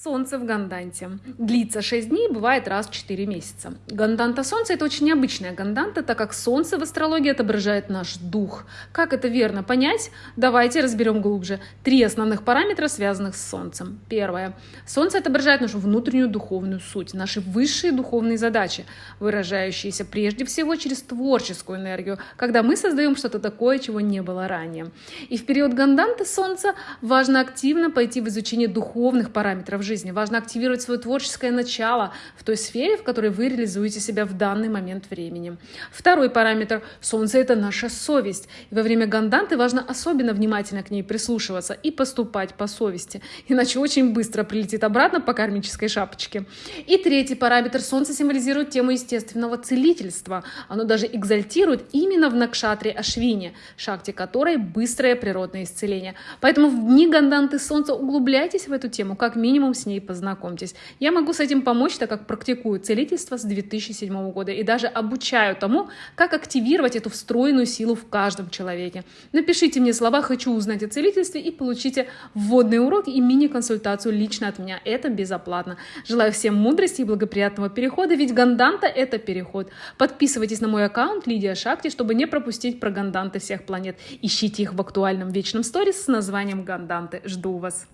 Солнце в Ганданте. Длится 6 дней, бывает раз в 4 месяца. Ганданта Солнца – это очень необычная ганданта, так как Солнце в астрологии отображает наш дух. Как это верно понять? Давайте разберем глубже. Три основных параметра, связанных с Солнцем. Первое. Солнце отображает нашу внутреннюю духовную суть, наши высшие духовные задачи, выражающиеся прежде всего через творческую энергию, когда мы создаем что-то такое, чего не было ранее. И в период ганданты Солнца важно активно пойти в изучение духовных параметров в жизни. Важно активировать свое творческое начало в той сфере, в которой вы реализуете себя в данный момент времени. Второй параметр – Солнце – это наша совесть. И во время ганданты важно особенно внимательно к ней прислушиваться и поступать по совести, иначе очень быстро прилетит обратно по кармической шапочке. И третий параметр – Солнце символизирует тему естественного целительства. Оно даже экзальтирует именно в Накшатре Ашвине, шахте которой быстрое природное исцеление. Поэтому в дни ганданты Солнца углубляйтесь в эту тему как минимум минимум с ней познакомьтесь. Я могу с этим помочь, так как практикую целительство с 2007 года и даже обучаю тому, как активировать эту встроенную силу в каждом человеке. Напишите мне слова «хочу узнать о целительстве» и получите вводный урок и мини-консультацию лично от меня. Это безоплатно. Желаю всем мудрости и благоприятного перехода, ведь ганданта — это переход. Подписывайтесь на мой аккаунт Лидия Шакти, чтобы не пропустить про ганданты всех планет. Ищите их в актуальном вечном сторис с названием «Ганданты». Жду вас.